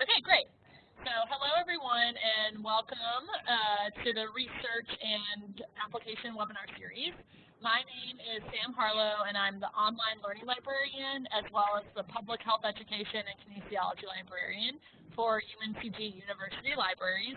Okay, great. So hello everyone and welcome uh, to the Research and Application webinar series. My name is Sam Harlow and I'm the online learning librarian as well as the public health education and kinesiology librarian for UNCG University Libraries.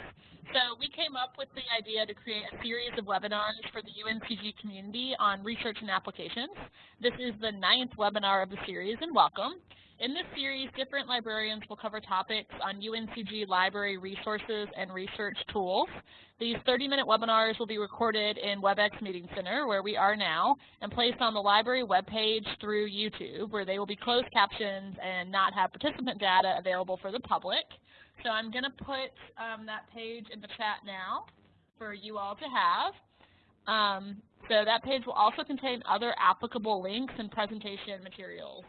So we came up with the idea to create a series of webinars for the UNCG community on research and applications. This is the ninth webinar of the series and welcome. In this series, different librarians will cover topics on UNCG library resources and research tools. These 30-minute webinars will be recorded in WebEx Meeting Center, where we are now, and placed on the library webpage through YouTube, where they will be closed captions and not have participant data available for the public. So I'm going to put um, that page in the chat now for you all to have. Um, so that page will also contain other applicable links and presentation materials.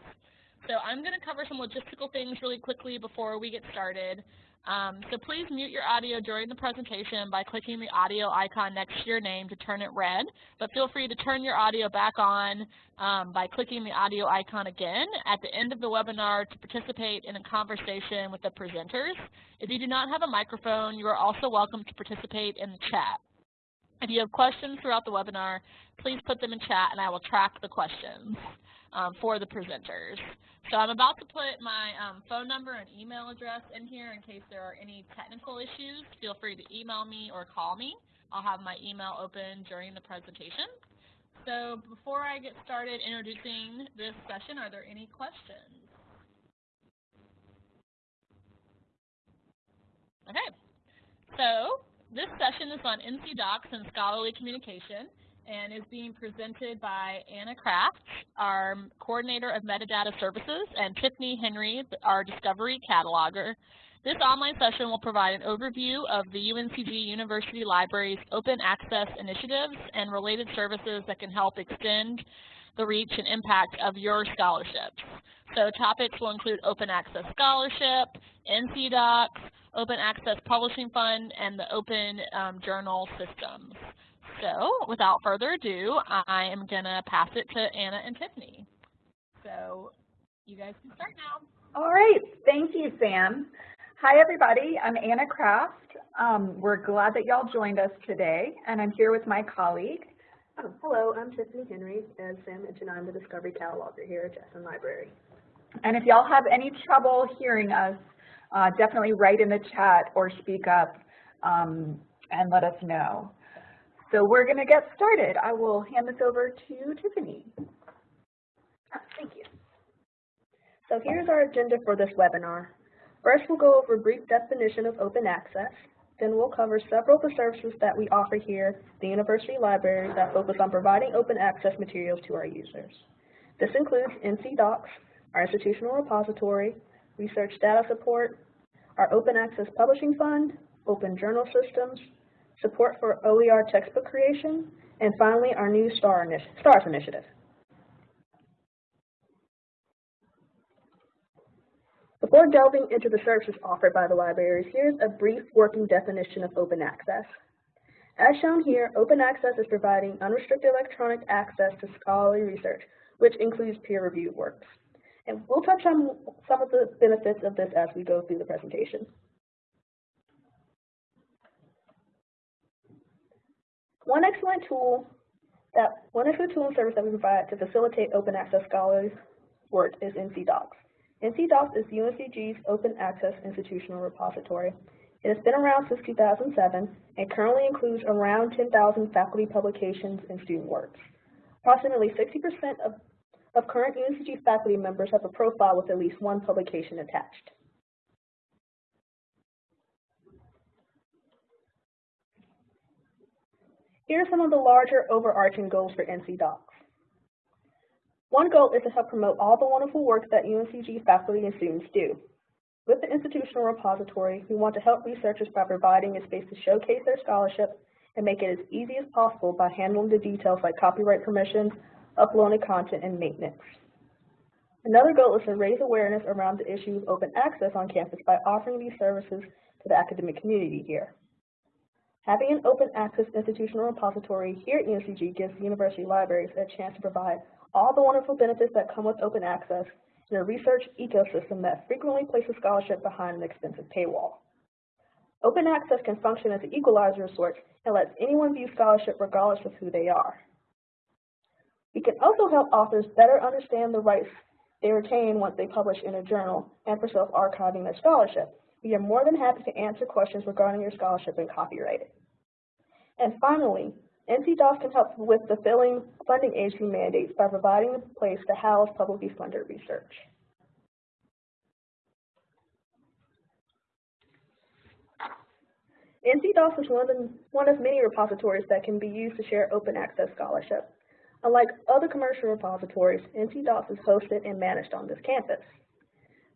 So I'm going to cover some logistical things really quickly before we get started. Um, so please mute your audio during the presentation by clicking the audio icon next to your name to turn it red, but feel free to turn your audio back on um, by clicking the audio icon again at the end of the webinar to participate in a conversation with the presenters. If you do not have a microphone, you are also welcome to participate in the chat. If you have questions throughout the webinar, please put them in chat and I will track the questions um, for the presenters. So I'm about to put my um, phone number and email address in here in case there are any technical issues. Feel free to email me or call me. I'll have my email open during the presentation. So before I get started introducing this session, are there any questions? Okay, so this session is on NC DOCKS and scholarly communication and is being presented by Anna Kraft, our Coordinator of Metadata Services, and Tiffany Henry, our Discovery Cataloger. This online session will provide an overview of the UNCG University Library's open access initiatives and related services that can help extend the reach and impact of your scholarships. So topics will include Open Access Scholarship, NC DOCKS, Open Access Publishing Fund, and the Open um, Journal Systems. So without further ado, I am going to pass it to Anna and Tiffany. So you guys can start now. All right. Thank you, Sam. Hi, everybody. I'm Anna Kraft. Um, we're glad that y'all joined us today, and I'm here with my colleague. Oh, hello, I'm Tiffany Henry. As Sam mentioned, I'm the Discovery Cataloger here at Jackson Library. And if y'all have any trouble hearing us, uh, definitely write in the chat or speak up um, and let us know. So we're going to get started. I will hand this over to Tiffany. Thank you. So here's our agenda for this webinar. First, we'll go over a brief definition of open access. Then we'll cover several of the services that we offer here the University Library that focus on providing open access materials to our users. This includes NC DOCKS, our institutional repository, research data support, our open access publishing fund, open journal systems, support for OER textbook creation, and finally our new STAR initi STARS initiative. Before delving into the services offered by the libraries, here's a brief working definition of open access. As shown here, open access is providing unrestricted electronic access to scholarly research, which includes peer-reviewed works. And we'll touch on some of the benefits of this as we go through the presentation. One excellent tool that one excellent tool and service that we provide to facilitate open access scholars work is NC DOCKS. NC DOCKS is UNCG's open access institutional repository. It has been around since 2007 and currently includes around 10,000 faculty publications and student works. Approximately 60% of, of current UNCG faculty members have a profile with at least one publication attached. Here are some of the larger overarching goals for NC DOCKS. One goal is to help promote all the wonderful work that UNCG faculty and students do. With the institutional repository, we want to help researchers by providing a space to showcase their scholarship and make it as easy as possible by handling the details like copyright permissions, uploading content, and maintenance. Another goal is to raise awareness around the issue of open access on campus by offering these services to the academic community here. Having an open access institutional repository here at UNCG gives university libraries a chance to provide all the wonderful benefits that come with open access in a research ecosystem that frequently places scholarship behind an expensive paywall. Open access can function as an equalizer of sorts and lets anyone view scholarship regardless of who they are. We can also help authors better understand the rights they retain once they publish in a journal and for self-archiving their scholarship. We are more than happy to answer questions regarding your scholarship and copyright. And finally, NC DOCKS can help with fulfilling funding agency mandates by providing a place to house publicly funded research. NC DOCKS is one of, the, one of many repositories that can be used to share open access scholarship. Unlike other commercial repositories, NC DOCKS is hosted and managed on this campus.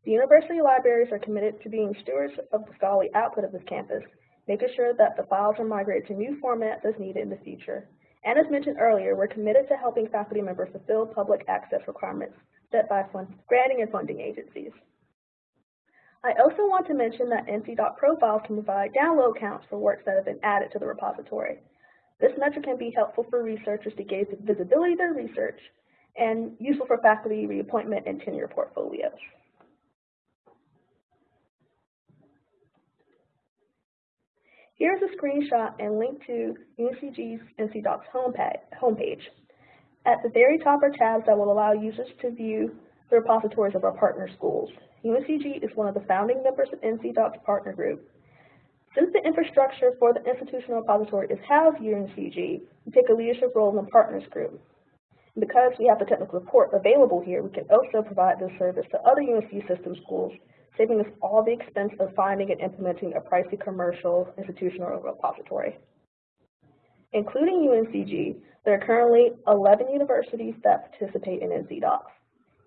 The university libraries are committed to being stewards of the scholarly output of this campus, making sure that the files are migrated to new formats as needed in the future. And as mentioned earlier, we're committed to helping faculty members fulfill public access requirements set by granting and funding agencies. I also want to mention that NC-DOC profiles can provide download counts for works that have been added to the repository. This metric can be helpful for researchers to the visibility of their research and useful for faculty reappointment and tenure portfolios. Here's a screenshot and link to UNCG's NC DOCKS homepage. At the very top are tabs that will allow users to view the repositories of our partner schools. UNCG is one of the founding members of NC DOCKS partner group. Since the infrastructure for the institutional repository is housed at UNCG, we take a leadership role in the partners group. Because we have the technical support available here, we can also provide this service to other UNC system schools, saving us all the expense of finding and implementing a pricey commercial institutional repository. Including UNCG, there are currently 11 universities that participate in NC DOCKS.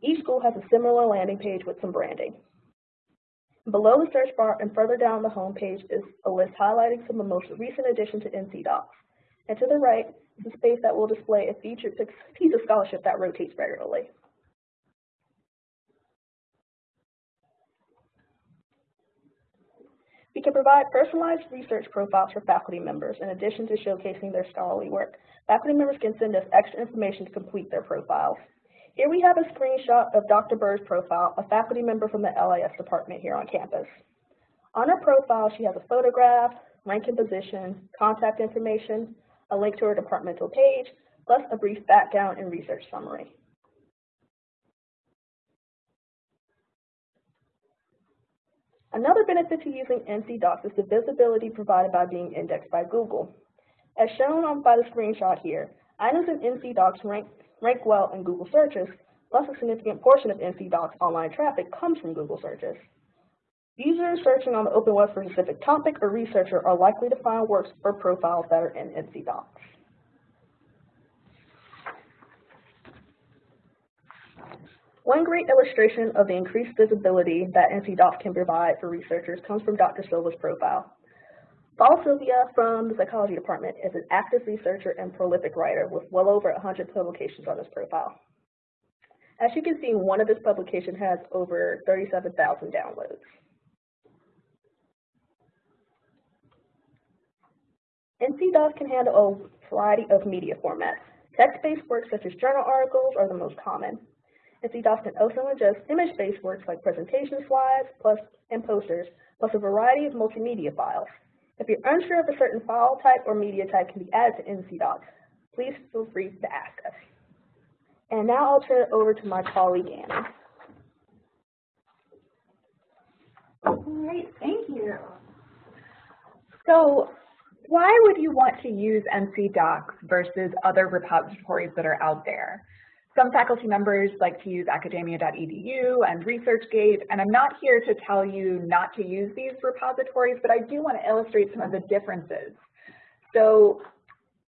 Each school has a similar landing page with some branding. Below the search bar and further down the home page is a list highlighting some of the most recent additions to NC DOCKS. And to the right is a space that will display a featured piece of scholarship that rotates regularly. We can provide personalized research profiles for faculty members in addition to showcasing their scholarly work. Faculty members can send us extra information to complete their profiles. Here we have a screenshot of Dr. Burr's profile, a faculty member from the LIS department here on campus. On her profile, she has a photograph, rank and position, contact information, a link to her departmental page, plus a brief background and research summary. Another benefit to using NC DOCKS is the visibility provided by being indexed by Google. As shown on by the screenshot here, items in NC DOCKS rank rank well in Google searches, plus a significant portion of NC DOCKS online traffic comes from Google searches. Users searching on the open web for a specific topic or researcher are likely to find works or profiles that are in NC DOCKS. One great illustration of the increased visibility that NC DOCKS can provide for researchers comes from Dr. Silvia's profile. Paul Silvia from the psychology department is an active researcher and prolific writer with well over 100 publications on his profile. As you can see, one of his publications has over 37,000 downloads. NC DOCKS can handle a variety of media formats. Text-based works such as journal articles are the most common. NC DOCKS can also ingest image-based works like presentation slides plus and posters, plus a variety of multimedia files. If you're unsure if a certain file type or media type can be added to NC DOCKS, please feel free to ask us. And now I'll turn it over to my colleague, Anna. Great, thank you. So why would you want to use NC DOCKS versus other repositories that are out there? Some faculty members like to use academia.edu and ResearchGate, and I'm not here to tell you not to use these repositories, but I do want to illustrate some of the differences. So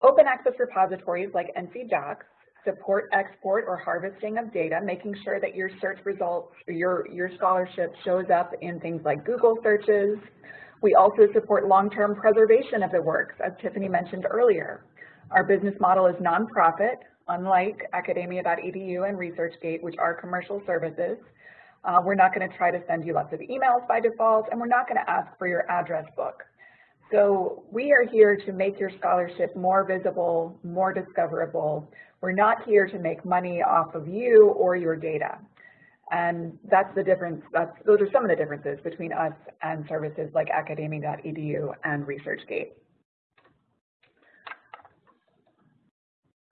open access repositories like NC DOCKS support export or harvesting of data, making sure that your search results, or your, your scholarship shows up in things like Google searches. We also support long-term preservation of the works, as Tiffany mentioned earlier. Our business model is nonprofit, unlike academia.edu and ResearchGate, which are commercial services. Uh, we're not going to try to send you lots of emails by default, and we're not going to ask for your address book. So we are here to make your scholarship more visible, more discoverable. We're not here to make money off of you or your data. And that's the difference, that's, those are some of the differences between us and services like academia.edu and ResearchGate.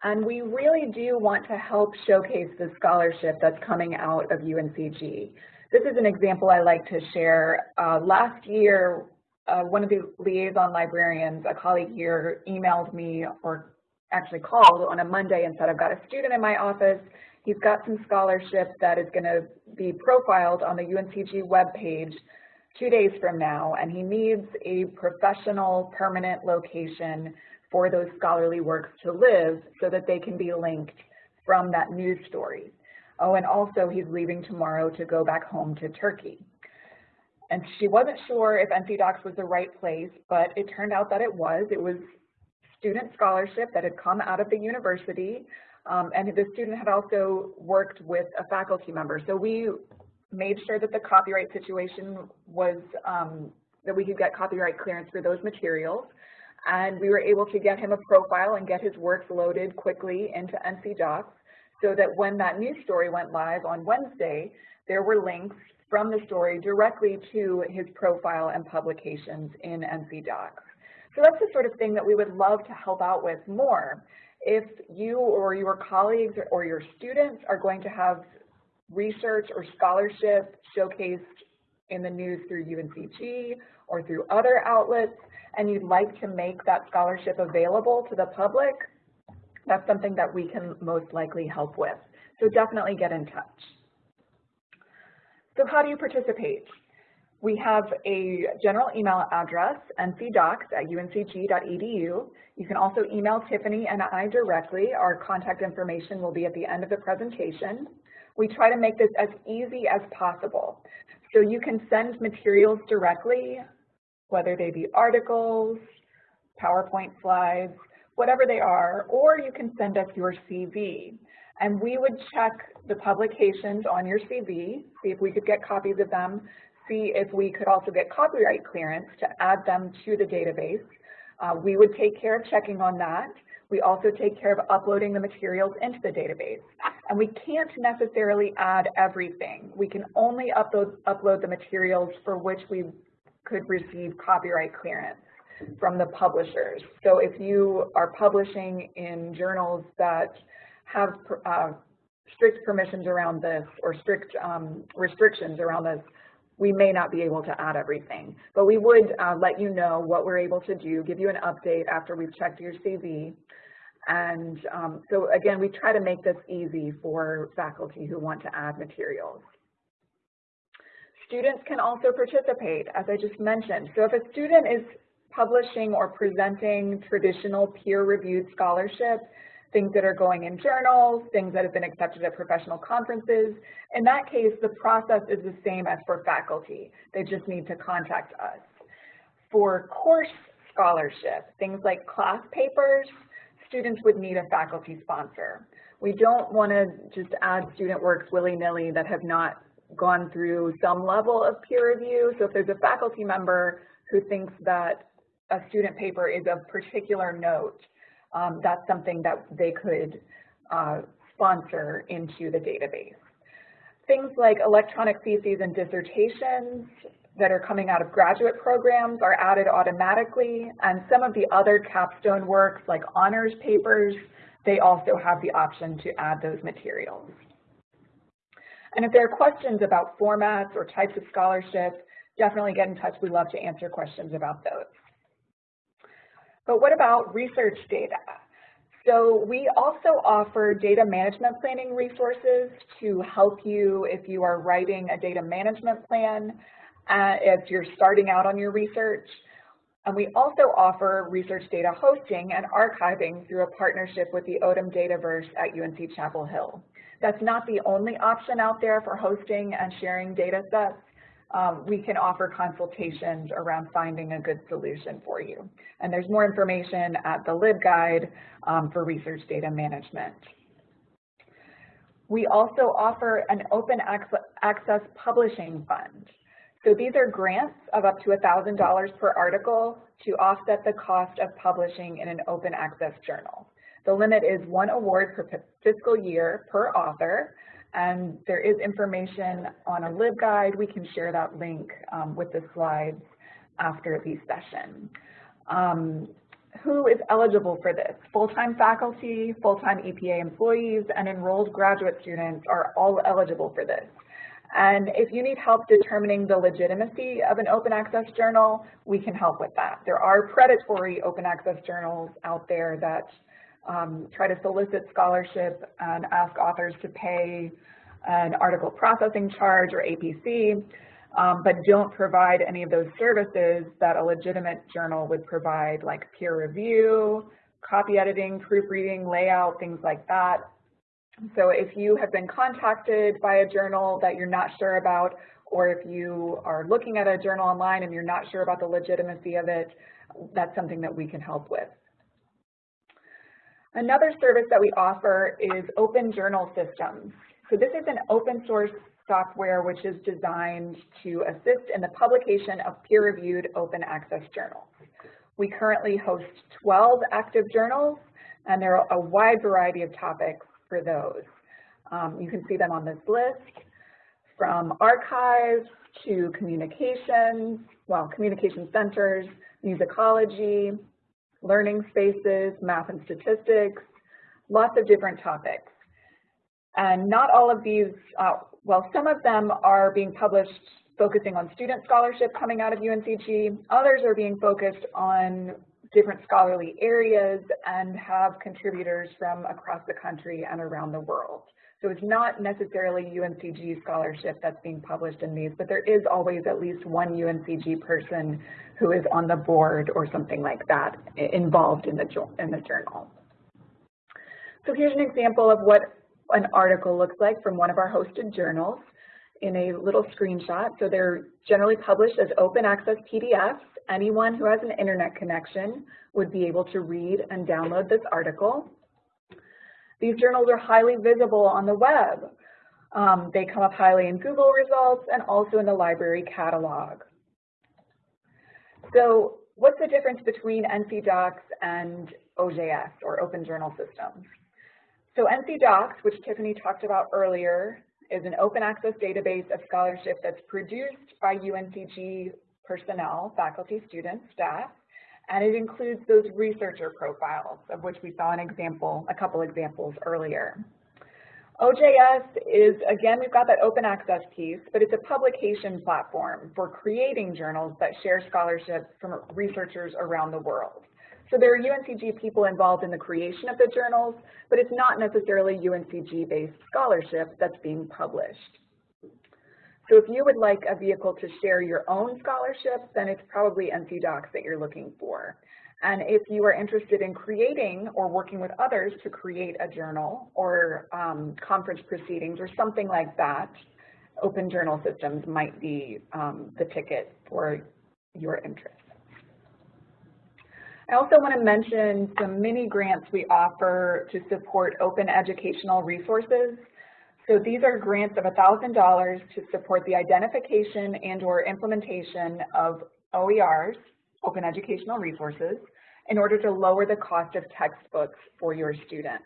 And we really do want to help showcase the scholarship that's coming out of UNCG. This is an example I like to share. Uh, last year, uh, one of the liaison librarians, a colleague here, emailed me or actually called on a Monday and said, I've got a student in my office. He's got some scholarship that is going to be profiled on the UNCG webpage two days from now, and he needs a professional permanent location for those scholarly works to live so that they can be linked from that news story. Oh, and also he's leaving tomorrow to go back home to Turkey. And she wasn't sure if NC DOCKS was the right place, but it turned out that it was. It was student scholarship that had come out of the university, um, and the student had also worked with a faculty member. So we made sure that the copyright situation was, um, that we could get copyright clearance for those materials and we were able to get him a profile and get his works loaded quickly into NC DOCKS so that when that news story went live on Wednesday, there were links from the story directly to his profile and publications in NC DOCKS. So that's the sort of thing that we would love to help out with more. If you or your colleagues or your students are going to have research or scholarship showcased in the news through UNCG or through other outlets, and you'd like to make that scholarship available to the public, that's something that we can most likely help with. So definitely get in touch. So how do you participate? We have a general email address, ncdocs at uncg.edu. You can also email Tiffany and I directly. Our contact information will be at the end of the presentation. We try to make this as easy as possible. So you can send materials directly whether they be articles, PowerPoint slides, whatever they are, or you can send us your CV. And we would check the publications on your CV, see if we could get copies of them, see if we could also get copyright clearance to add them to the database. Uh, we would take care of checking on that. We also take care of uploading the materials into the database. And we can't necessarily add everything. We can only upload, upload the materials for which we could receive copyright clearance from the publishers. So if you are publishing in journals that have uh, strict permissions around this or strict um, restrictions around this, we may not be able to add everything. But we would uh, let you know what we're able to do, give you an update after we've checked your CV. And um, so again, we try to make this easy for faculty who want to add materials. Students can also participate, as I just mentioned. So if a student is publishing or presenting traditional peer-reviewed scholarship, things that are going in journals, things that have been accepted at professional conferences. In that case, the process is the same as for faculty. They just need to contact us. For course scholarship, things like class papers, students would need a faculty sponsor. We don't want to just add student works willy-nilly that have not gone through some level of peer review. So if there's a faculty member who thinks that a student paper is of particular note, um, that's something that they could uh, sponsor into the database. Things like electronic theses and dissertations that are coming out of graduate programs are added automatically, and some of the other capstone works like honors papers, they also have the option to add those materials. And if there are questions about formats or types of scholarship, definitely get in touch. We love to answer questions about those. But what about research data? So we also offer data management planning resources to help you if you are writing a data management plan, uh, if you're starting out on your research. And we also offer research data hosting and archiving through a partnership with the Odum Dataverse at UNC Chapel Hill. That's not the only option out there for hosting and sharing data sets. Um, we can offer consultations around finding a good solution for you. And there's more information at the LibGuide um, for research data management. We also offer an open access publishing fund. So these are grants of up to $1,000 per article to offset the cost of publishing in an open access journal. The limit is one award per fiscal year per author, and there is information on a LibGuide. We can share that link um, with the slides after the session. Um, who is eligible for this? Full-time faculty, full-time EPA employees, and enrolled graduate students are all eligible for this. And if you need help determining the legitimacy of an open access journal, we can help with that. There are predatory open access journals out there that um, try to solicit scholarship and ask authors to pay an article processing charge or APC, um, but don't provide any of those services that a legitimate journal would provide, like peer review, copy editing, proofreading, layout, things like that. So if you have been contacted by a journal that you're not sure about, or if you are looking at a journal online and you're not sure about the legitimacy of it, that's something that we can help with. Another service that we offer is Open Journal Systems. So this is an open source software which is designed to assist in the publication of peer-reviewed open access journals. We currently host 12 active journals, and there are a wide variety of topics for those. Um, you can see them on this list, from archives to communications, well, communication centers, musicology, learning spaces, math and statistics, lots of different topics. And not all of these, uh, well, some of them are being published focusing on student scholarship coming out of UNCG. Others are being focused on different scholarly areas and have contributors from across the country and around the world. So it's not necessarily UNCG scholarship that's being published in these, but there is always at least one UNCG person who is on the board or something like that involved in the, in the journal. So here's an example of what an article looks like from one of our hosted journals in a little screenshot. So they're generally published as open access PDFs anyone who has an internet connection would be able to read and download this article. These journals are highly visible on the web. Um, they come up highly in Google results and also in the library catalog. So what's the difference between NC DOCKS and OJS, or Open Journal Systems? So NC DOCKS, which Tiffany talked about earlier, is an open access database of scholarship that's produced by UNCG personnel, faculty, students, staff, and it includes those researcher profiles, of which we saw an example, a couple examples earlier. OJS is, again, we've got that open access piece, but it's a publication platform for creating journals that share scholarship from researchers around the world. So there are UNCG people involved in the creation of the journals, but it's not necessarily UNCG-based scholarship that's being published. So if you would like a vehicle to share your own scholarship, then it's probably NC DOCKS that you're looking for. And if you are interested in creating or working with others to create a journal or um, conference proceedings or something like that, open journal systems might be um, the ticket for your interest. I also want to mention some mini grants we offer to support open educational resources. So these are grants of $1,000 to support the identification and or implementation of OERs, Open Educational Resources, in order to lower the cost of textbooks for your students.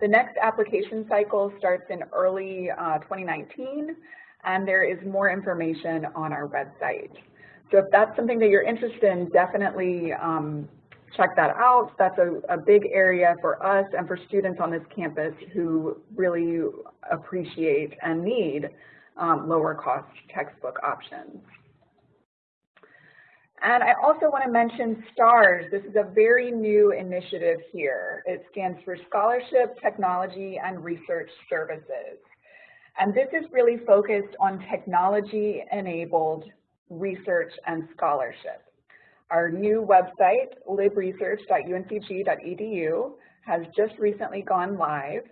The next application cycle starts in early uh, 2019, and there is more information on our website. So if that's something that you're interested in, definitely um, check that out. That's a, a big area for us and for students on this campus who really appreciate and need um, lower cost textbook options. And I also want to mention STARS. This is a very new initiative here. It stands for Scholarship, Technology, and Research Services. And this is really focused on technology-enabled research and scholarship. Our new website, libresearch.uncg.edu, has just recently gone live.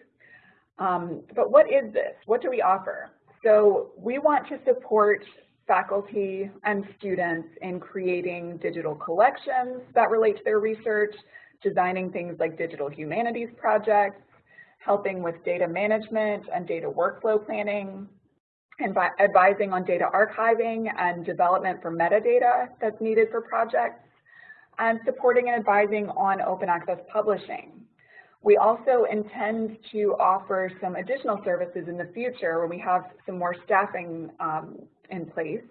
Um, but what is this? What do we offer? So we want to support faculty and students in creating digital collections that relate to their research, designing things like digital humanities projects, helping with data management and data workflow planning, advising on data archiving and development for metadata that's needed for projects, and supporting and advising on open access publishing. We also intend to offer some additional services in the future when we have some more staffing um, in place.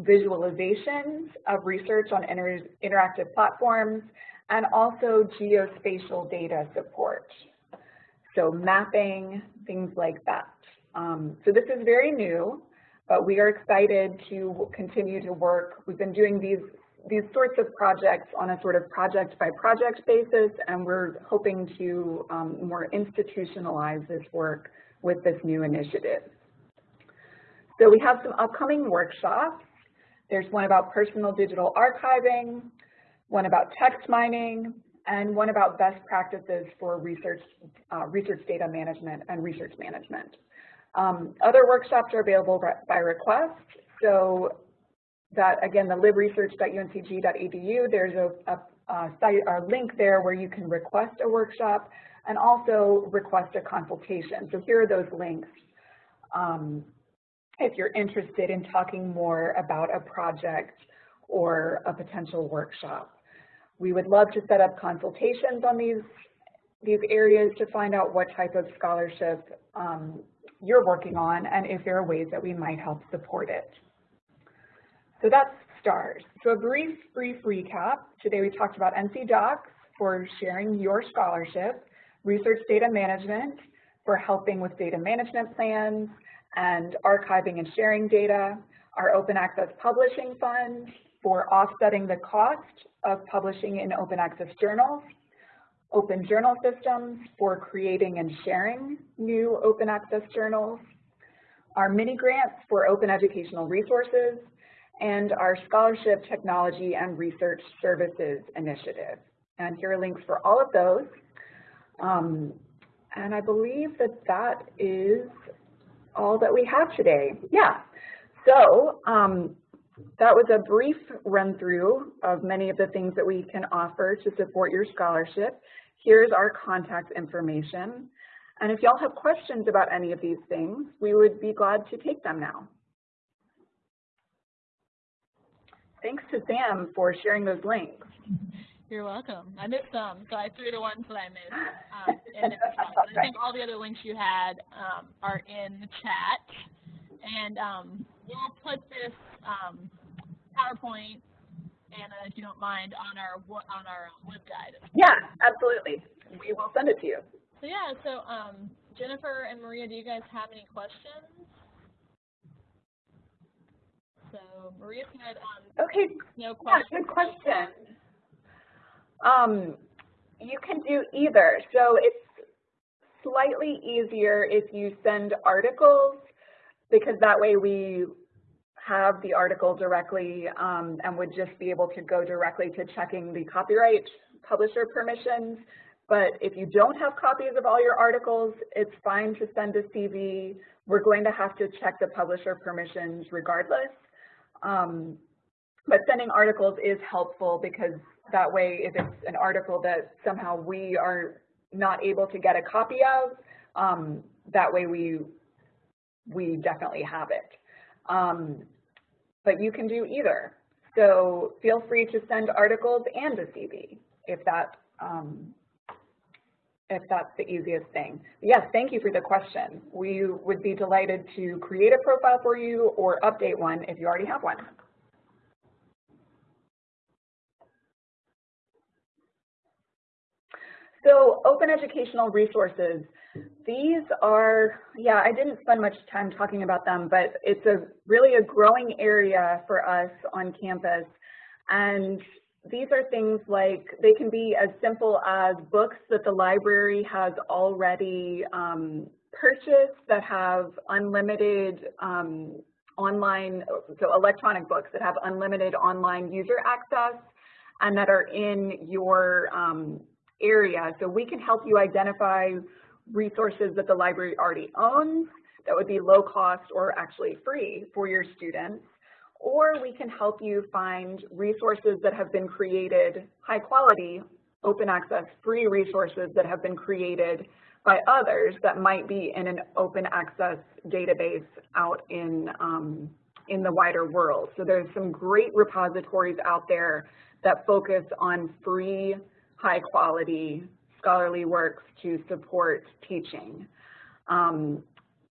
Visualizations of research on inter interactive platforms and also geospatial data support. So mapping, things like that. Um, so this is very new, but we are excited to continue to work. We've been doing these these sorts of projects on a sort of project by project basis, and we're hoping to um, more institutionalize this work with this new initiative. So we have some upcoming workshops. There's one about personal digital archiving, one about text mining, and one about best practices for research, uh, research data management and research management. Um, other workshops are available by request. So that, again, the libresearch.uncg.edu, there's a, a, a site or link there where you can request a workshop and also request a consultation. So here are those links um, if you're interested in talking more about a project or a potential workshop. We would love to set up consultations on these, these areas to find out what type of scholarship um, you're working on and if there are ways that we might help support it. So that's STARS. So a brief, brief recap. Today we talked about NC DOCKS for sharing your scholarship, research data management for helping with data management plans and archiving and sharing data, our open access publishing fund for offsetting the cost of publishing in open access journals, open journal systems for creating and sharing new open access journals, our mini grants for open educational resources, and our Scholarship Technology and Research Services Initiative. And here are links for all of those. Um, and I believe that that is all that we have today. Yeah, so um, that was a brief run through of many of the things that we can offer to support your scholarship. Here's our contact information. And if y'all have questions about any of these things, we would be glad to take them now. Thanks to Sam for sharing those links. You're welcome. I missed some, so I threw the ones that I missed um, in the chat. But I think all the other links you had um, are in the chat. And um, we'll put this um, PowerPoint, Anna, if you don't mind, on our on our LibGuide. Yeah, absolutely. We will send it to you. So yeah, so um, Jennifer and Maria, do you guys have any questions? So Maria said, um, okay, no questions. Yeah, good question. Um, you can do either. So it's slightly easier if you send articles because that way we have the article directly um, and would just be able to go directly to checking the copyright publisher permissions. But if you don't have copies of all your articles, it's fine to send a CV. We're going to have to check the publisher permissions regardless. Um, but sending articles is helpful because that way if it's an article that somehow we are not able to get a copy of, um, that way we, we definitely have it. Um, but you can do either. So feel free to send articles and a CV if that um, if that's the easiest thing. Yes, thank you for the question. We would be delighted to create a profile for you or update one if you already have one. So open educational resources, these are, yeah, I didn't spend much time talking about them, but it's a really a growing area for us on campus. And these are things like, they can be as simple as books that the library has already um, purchased that have unlimited um, online, so electronic books that have unlimited online user access and that are in your um, area. So we can help you identify resources that the library already owns that would be low cost or actually free for your students or we can help you find resources that have been created, high quality, open access, free resources that have been created by others that might be in an open access database out in, um, in the wider world. So there's some great repositories out there that focus on free, high quality scholarly works to support teaching. Um,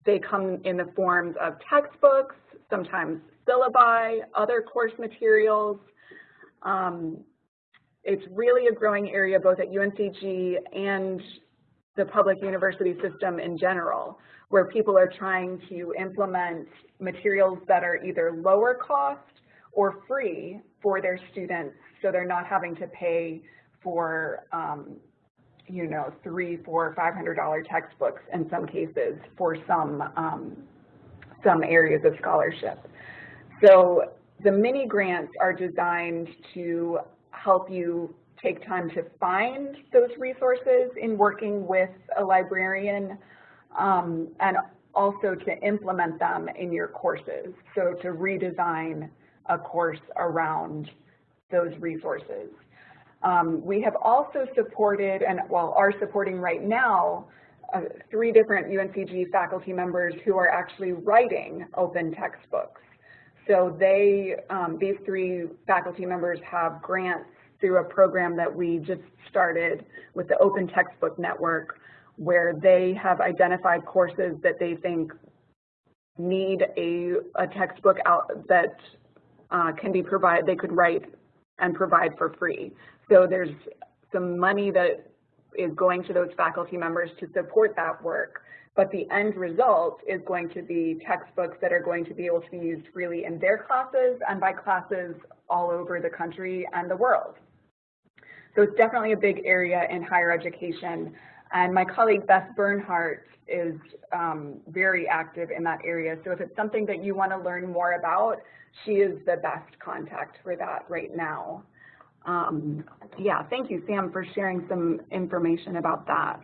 they come in the forms of textbooks, sometimes syllabi, other course materials. Um, it's really a growing area both at UNCG and the public university system in general, where people are trying to implement materials that are either lower cost or free for their students so they're not having to pay for um, you know, three, four, five hundred dollar textbooks in some cases for some um, some areas of scholarship. So the mini grants are designed to help you take time to find those resources in working with a librarian um, and also to implement them in your courses. So to redesign a course around those resources. Um, we have also supported, and well, are supporting right now, uh, three different UNCG faculty members who are actually writing open textbooks. So they, um, these three faculty members have grants through a program that we just started with the Open Textbook Network, where they have identified courses that they think need a, a textbook out that uh, can be provided, they could write and provide for free. So there's some money that is going to those faculty members to support that work, but the end result is going to be textbooks that are going to be able to be used freely in their classes and by classes all over the country and the world. So it's definitely a big area in higher education. And my colleague Beth Bernhardt is um, very active in that area. So if it's something that you want to learn more about, she is the best contact for that right now. Um, yeah, thank you, Sam, for sharing some information about that.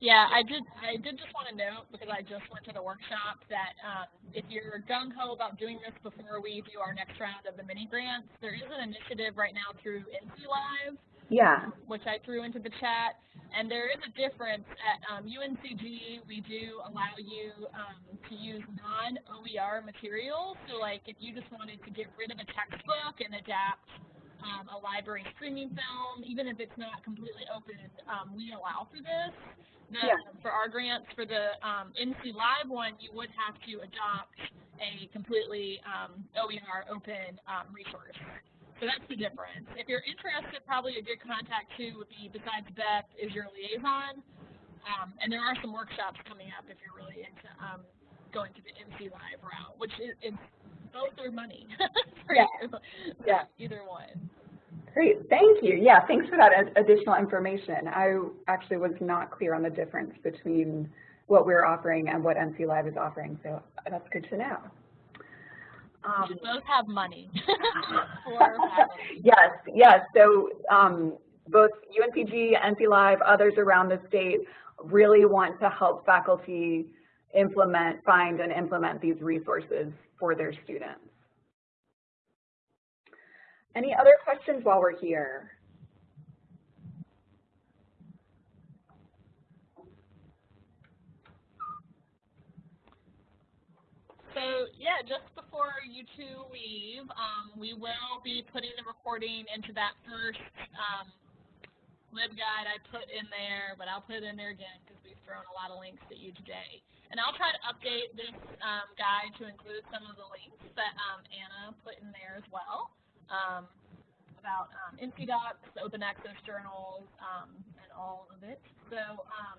Yeah, I did. I did just want to note because I just went to the workshop that um, if you're gung ho about doing this before we do our next round of the mini grants, there is an initiative right now through NC Live. Yeah. Which I threw into the chat, and there is a difference at um, UNCG. We do allow you um, to use non-OER materials. So, like, if you just wanted to get rid of a textbook and adapt um, a library streaming film, even if it's not completely open, um, we allow for this. The, yeah. For our grants, for the um, NC Live one, you would have to adopt a completely um, OER open um, resource. So that's the difference. If you're interested, probably a good contact too would be, besides Beth, is your liaison. Um, and there are some workshops coming up if you're really into um, going to the NC Live route, which is, is both are money for yeah. you. Yeah. Either one. Great, thank you. Yeah, thanks for that additional information. I actually was not clear on the difference between what we're offering and what NC Live is offering, so that's good to know. Um, both have money. yes, yes. So um, both UNCG, NC Live, others around the state really want to help faculty implement, find and implement these resources for their students. Any other questions while we're here? So yeah, just before you two leave, um, we will be putting the recording into that first um, LibGuide I put in there, but I'll put it in there again because we've thrown a lot of links at you today. And I'll try to update this um, guide to include some of the links that um, Anna put in there as well um, about um, open access journals, um, and all of it. So um,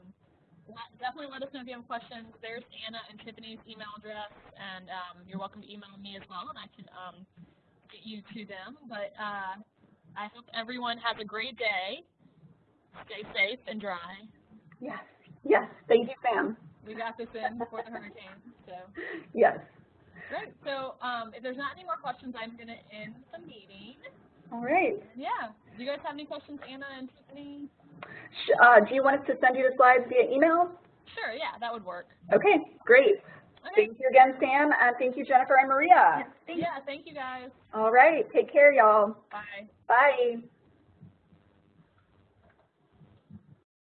definitely let us know if you have questions. There's Anna and Tiffany's email address, and you're welcome to email me as well, and I can get you to them. But uh, I hope everyone has a great day. Stay safe and dry. Yes, yes. Thank you, Sam. We got this in before the hurricane, so. Yes. Great. So um, if there's not any more questions, I'm going to end the meeting. All right. Yeah. Do you guys have any questions, Anna and Tiffany? Uh, do you want us to send you the slides via email? Sure, yeah, that would work. Okay, great. Okay. Thank you again, Sam, and thank you, Jennifer and Maria. Yeah, thank you guys. All right, take care, y'all. Bye. Bye.